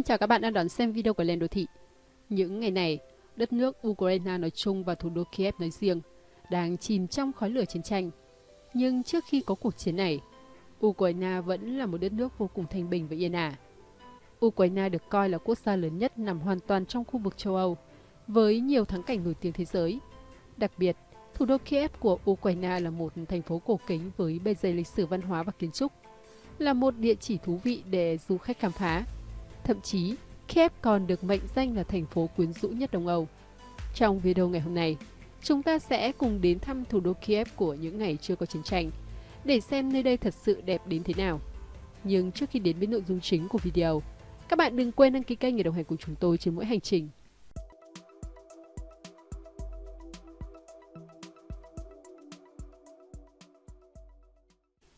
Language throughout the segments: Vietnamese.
Xin chào các bạn đang đón xem video của Lên Đô Thị. Những ngày này, đất nước Ukraine nói chung và thủ đô Kiev nói riêng đang chìm trong khói lửa chiến tranh. Nhưng trước khi có cuộc chiến này, Ukraine vẫn là một đất nước vô cùng thanh bình và yên ả. Ukraine được coi là quốc gia lớn nhất nằm hoàn toàn trong khu vực châu Âu, với nhiều thắng cảnh nổi tiếng thế giới. Đặc biệt, thủ đô Kiev của Ukraine là một thành phố cổ kính với bề dày lịch sử văn hóa và kiến trúc, là một địa chỉ thú vị để du khách khám phá. Thậm chí, Kiev còn được mệnh danh là thành phố quyến rũ nhất Đông Âu. Trong video ngày hôm nay, chúng ta sẽ cùng đến thăm thủ đô Kiev của những ngày chưa có chiến tranh, để xem nơi đây thật sự đẹp đến thế nào. Nhưng trước khi đến với nội dung chính của video, các bạn đừng quên đăng ký kênh để đồng hành cùng chúng tôi trên mỗi hành trình.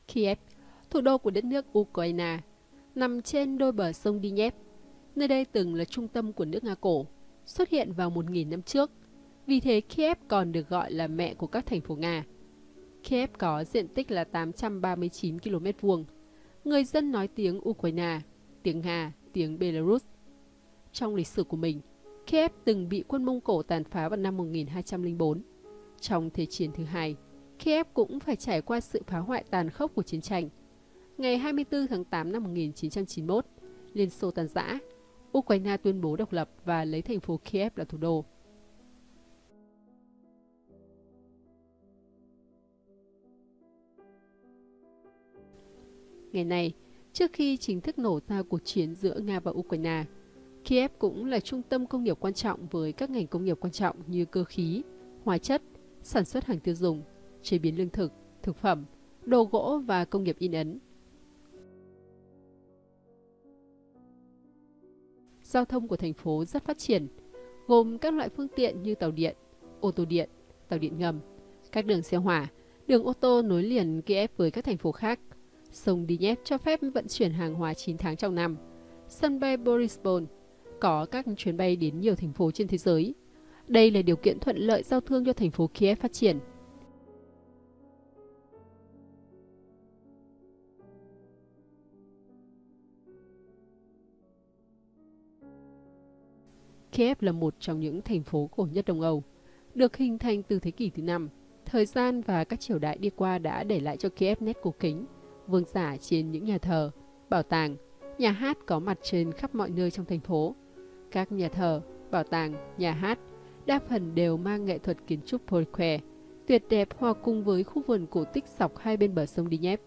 Kiev, thủ đô của đất nước Ukraine, nằm trên đôi bờ sông Dnieper. Nơi đây từng là trung tâm của nước Nga cổ, xuất hiện vào 1.000 năm trước. Vì thế Kiev còn được gọi là mẹ của các thành phố Nga. Kiev có diện tích là 839 km vuông. Người dân nói tiếng Ukraine, tiếng Nga, tiếng Belarus. Trong lịch sử của mình, Kiev từng bị quân Mông Cổ tàn phá vào năm 1204. Trong Thế chiến thứ hai, Kiev cũng phải trải qua sự phá hoại tàn khốc của chiến tranh. Ngày 24 tháng 8 năm 1991, Liên Xô tan rã, Ukraine tuyên bố độc lập và lấy thành phố Kiev là thủ đô. Ngày nay, trước khi chính thức nổ ra cuộc chiến giữa Nga và Ukraine, Kiev cũng là trung tâm công nghiệp quan trọng với các ngành công nghiệp quan trọng như cơ khí, hóa chất, sản xuất hàng tiêu dùng, chế biến lương thực, thực phẩm, đồ gỗ và công nghiệp in ấn. Giao thông của thành phố rất phát triển, gồm các loại phương tiện như tàu điện, ô tô điện, tàu điện ngầm, các đường xe hỏa, đường ô tô nối liền Kiev với các thành phố khác. Sông Dnieper cho phép vận chuyển hàng hóa 9 tháng trong năm. Sân bay Borispol có các chuyến bay đến nhiều thành phố trên thế giới. Đây là điều kiện thuận lợi giao thương cho thành phố Kiev phát triển. Kiev là một trong những thành phố cổ nhất Đông Âu, được hình thành từ thế kỷ thứ năm. Thời gian và các triều đại đi qua đã để lại cho Kiev nét cổ kính, vương giả trên những nhà thờ, bảo tàng, nhà hát có mặt trên khắp mọi nơi trong thành phố. Các nhà thờ, bảo tàng, nhà hát đa phần đều mang nghệ thuật kiến trúc Polkwe, tuyệt đẹp hòa cùng với khu vườn cổ tích dọc hai bên bờ sông Dnieper.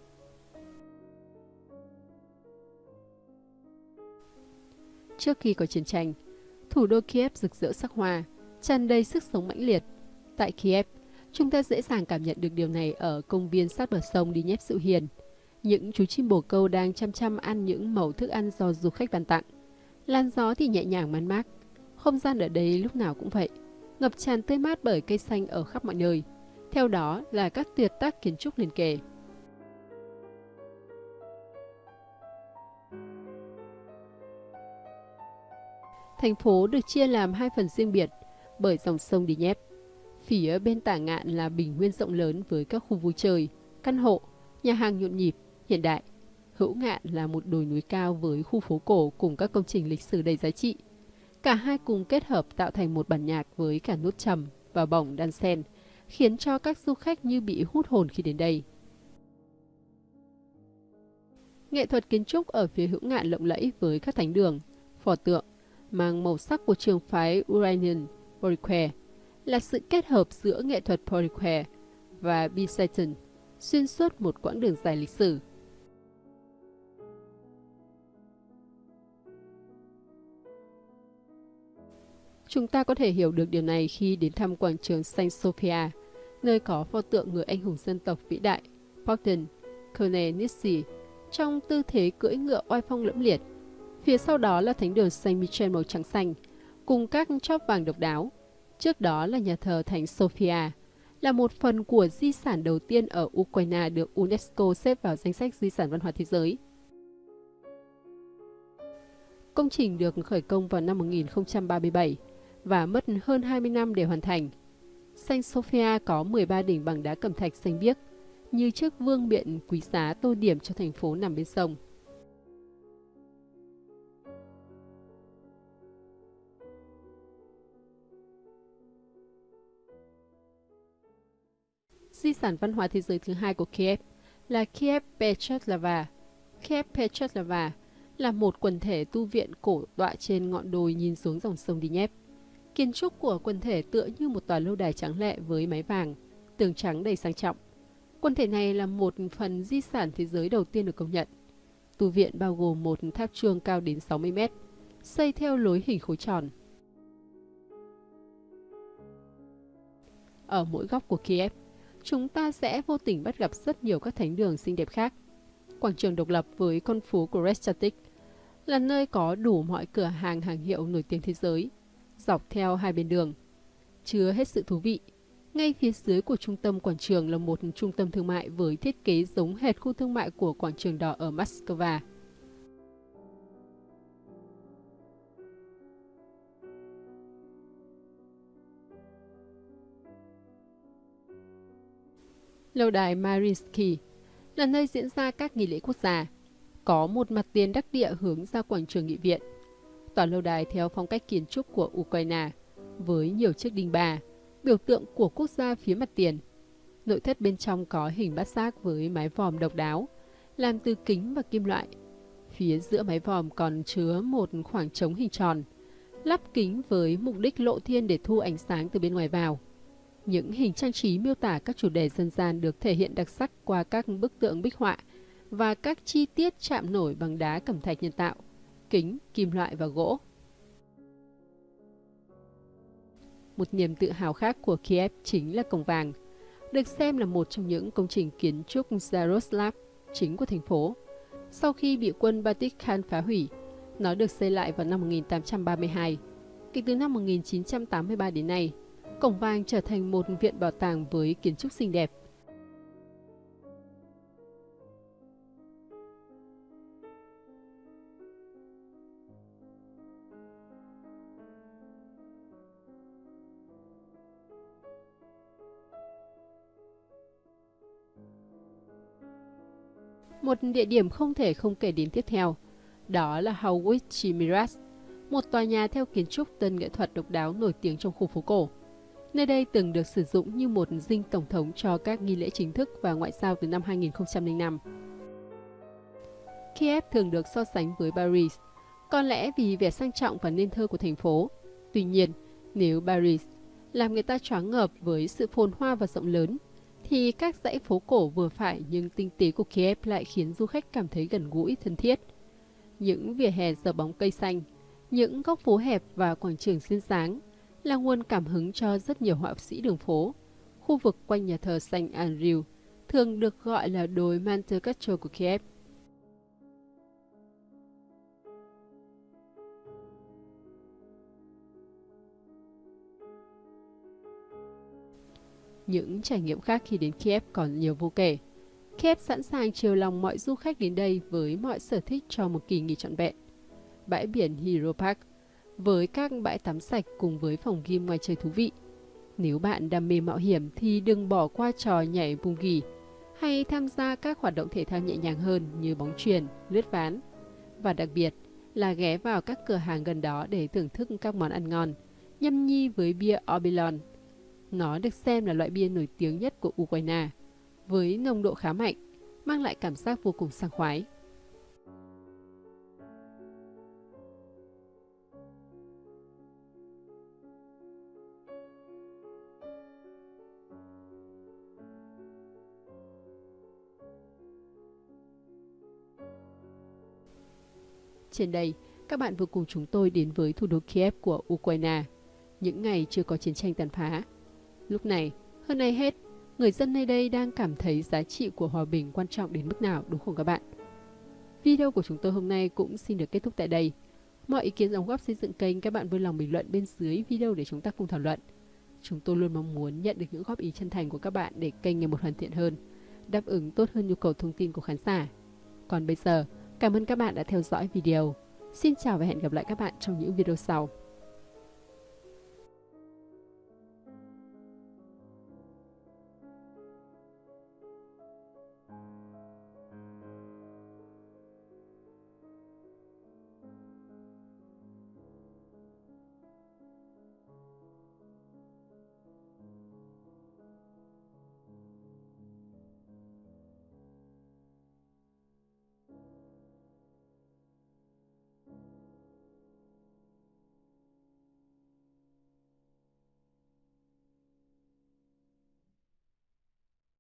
Trước khi có chiến tranh, Thủ đô Kiev rực rỡ sắc hoa, tràn đầy sức sống mãnh liệt. Tại Kiev, chúng ta dễ dàng cảm nhận được điều này ở công viên sát bờ sông đi nhép sự hiền. Những chú chim bồ câu đang chăm chăm ăn những mẩu thức ăn do du khách ban tặng. Làn gió thì nhẹ nhàng man mát. Không gian ở đây lúc nào cũng vậy, ngập tràn tươi mát bởi cây xanh ở khắp mọi nơi. Theo đó là các tuyệt tác kiến trúc liền kề. Thành phố được chia làm hai phần riêng biệt bởi dòng sông Dnieper. Phía bên tả ngạn là bình nguyên rộng lớn với các khu vui chơi, căn hộ, nhà hàng nhộn nhịp, hiện đại. Hữu ngạn là một đồi núi cao với khu phố cổ cùng các công trình lịch sử đầy giá trị. Cả hai cùng kết hợp tạo thành một bản nhạc với cả nốt trầm và bổng đan sen, khiến cho các du khách như bị hút hồn khi đến đây. Nghệ thuật kiến trúc ở phía hữu ngạn lộng lẫy với các thánh đường, phò tượng, mang màu sắc của trường phái Uranian Poliquare là sự kết hợp giữa nghệ thuật Poliquare và Byzantium xuyên suốt một quãng đường dài lịch sử. Chúng ta có thể hiểu được điều này khi đến thăm quảng trường Saint Sophia, nơi có pho tượng người anh hùng dân tộc vĩ đại Bogdan Khmelnytsky trong tư thế cưỡi ngựa oai phong lẫm liệt Phía sau đó là thánh đường Saint Michel màu trắng xanh, cùng các chóp vàng độc đáo. Trước đó là nhà thờ Thánh Sophia, là một phần của di sản đầu tiên ở Ukraine được UNESCO xếp vào danh sách di sản văn hóa thế giới. Công trình được khởi công vào năm 1037 và mất hơn 20 năm để hoàn thành. Saint Sophia có 13 đỉnh bằng đá cẩm thạch xanh biếc, như chiếc vương miện quý giá tô điểm cho thành phố nằm bên sông. Di sản văn hóa thế giới thứ hai của Kiev là Kiev Petroslava. Kiev Petroslava là một quần thể tu viện cổ tọa trên ngọn đồi nhìn xuống dòng sông Dnieper. Kiến trúc của quần thể tựa như một tòa lâu đài trắng lệ với mái vàng, tường trắng đầy sang trọng. Quần thể này là một phần di sản thế giới đầu tiên được công nhận. Tu viện bao gồm một tháp chuông cao đến 60 mét, xây theo lối hình khối tròn. Ở mỗi góc của Kiev, chúng ta sẽ vô tình bắt gặp rất nhiều các thánh đường xinh đẹp khác. Quảng trường độc lập với con phố của Restatic là nơi có đủ mọi cửa hàng hàng hiệu nổi tiếng thế giới, dọc theo hai bên đường. Chứa hết sự thú vị. Ngay phía dưới của trung tâm quảng trường là một trung tâm thương mại với thiết kế giống hệt khu thương mại của quảng trường đỏ ở Moscow. Lâu đài Mariinsky là nơi diễn ra các nghi lễ quốc gia. Có một mặt tiền đắc địa hướng ra quảng trường nghị viện. Tòa lâu đài theo phong cách kiến trúc của Ukraine, với nhiều chiếc đinh bà, biểu tượng của quốc gia phía mặt tiền. Nội thất bên trong có hình bát giác với mái vòm độc đáo, làm từ kính và kim loại. Phía giữa mái vòm còn chứa một khoảng trống hình tròn, lắp kính với mục đích lộ thiên để thu ánh sáng từ bên ngoài vào. Những hình trang trí miêu tả các chủ đề dân gian được thể hiện đặc sắc qua các bức tượng bích họa và các chi tiết chạm nổi bằng đá cẩm thạch nhân tạo, kính, kim loại và gỗ. Một niềm tự hào khác của Kiev chính là Cổng Vàng, được xem là một trong những công trình kiến trúc Zaroslav chính của thành phố. Sau khi bị quân Baltic Khan phá hủy, nó được xây lại vào năm 1832. Kể từ năm 1983 đến nay, Cổng Vàng trở thành một viện bảo tàng với kiến trúc xinh đẹp. Một địa điểm không thể không kể đến tiếp theo, đó là Howitz Miras, một tòa nhà theo kiến trúc tân nghệ thuật độc đáo nổi tiếng trong khu phố cổ. Nơi đây từng được sử dụng như một dinh tổng thống cho các nghi lễ chính thức và ngoại giao từ năm 2005. Kiev thường được so sánh với Paris, có lẽ vì vẻ sang trọng và nên thơ của thành phố. Tuy nhiên, nếu Paris làm người ta choáng ngợp với sự phồn hoa và rộng lớn, thì các dãy phố cổ vừa phải nhưng tinh tế của Kiev lại khiến du khách cảm thấy gần gũi, thân thiết. Những vỉa hè giờ bóng cây xanh, những góc phố hẹp và quảng trường xuyên sáng là nguồn cảm hứng cho rất nhiều họa sĩ đường phố. Khu vực quanh nhà thờ Saint Andrew thường được gọi là đồi Monte của Kiev. Những trải nghiệm khác khi đến Kiev còn nhiều vô kể. Kiev sẵn sàng chiều lòng mọi du khách đến đây với mọi sở thích cho một kỳ nghỉ trọn vẹn. Bãi biển Hero Park với các bãi tắm sạch cùng với phòng gym ngoài trời thú vị. Nếu bạn đam mê mạo hiểm thì đừng bỏ qua trò nhảy bung gỉ hay tham gia các hoạt động thể thao nhẹ nhàng hơn như bóng chuyền, lướt ván. Và đặc biệt là ghé vào các cửa hàng gần đó để thưởng thức các món ăn ngon, nhâm nhi với bia Obilon. Nó được xem là loại bia nổi tiếng nhất của Ukraine, với nồng độ khá mạnh, mang lại cảm giác vô cùng sảng khoái. Trên đây, các bạn vừa cùng chúng tôi đến với thủ đô Kiev của Ukraine, những ngày chưa có chiến tranh tàn phá. Lúc này, hơn ai hết, người dân nơi đây đang cảm thấy giá trị của hòa bình quan trọng đến mức nào đúng không các bạn? Video của chúng tôi hôm nay cũng xin được kết thúc tại đây. Mọi ý kiến đóng góp xây dựng kênh các bạn vui lòng bình luận bên dưới video để chúng ta cùng thảo luận. Chúng tôi luôn mong muốn nhận được những góp ý chân thành của các bạn để kênh ngày một hoàn thiện hơn, đáp ứng tốt hơn nhu cầu thông tin của khán giả. Còn bây giờ, Cảm ơn các bạn đã theo dõi video. Xin chào và hẹn gặp lại các bạn trong những video sau.